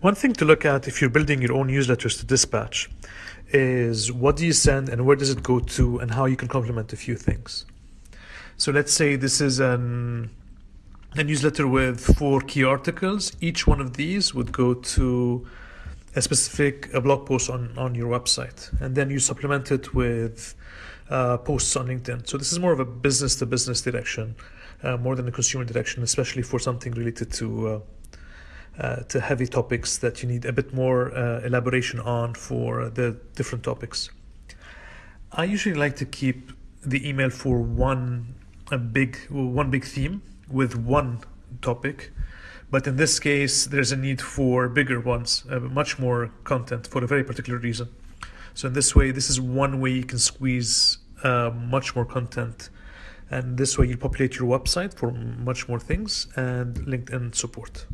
One thing to look at if you're building your own newsletters to dispatch is what do you send and where does it go to and how you can complement a few things. So let's say this is an, a newsletter with four key articles. Each one of these would go to a specific a blog post on, on your website. And then you supplement it with uh, posts on LinkedIn. So this is more of a business to business direction, uh, more than a consumer direction, especially for something related to uh, to heavy topics that you need a bit more uh, elaboration on for the different topics. I usually like to keep the email for one a big one big theme with one topic but in this case there's a need for bigger ones uh, much more content for a very particular reason so in this way this is one way you can squeeze uh, much more content and this way you populate your website for much more things and linkedin support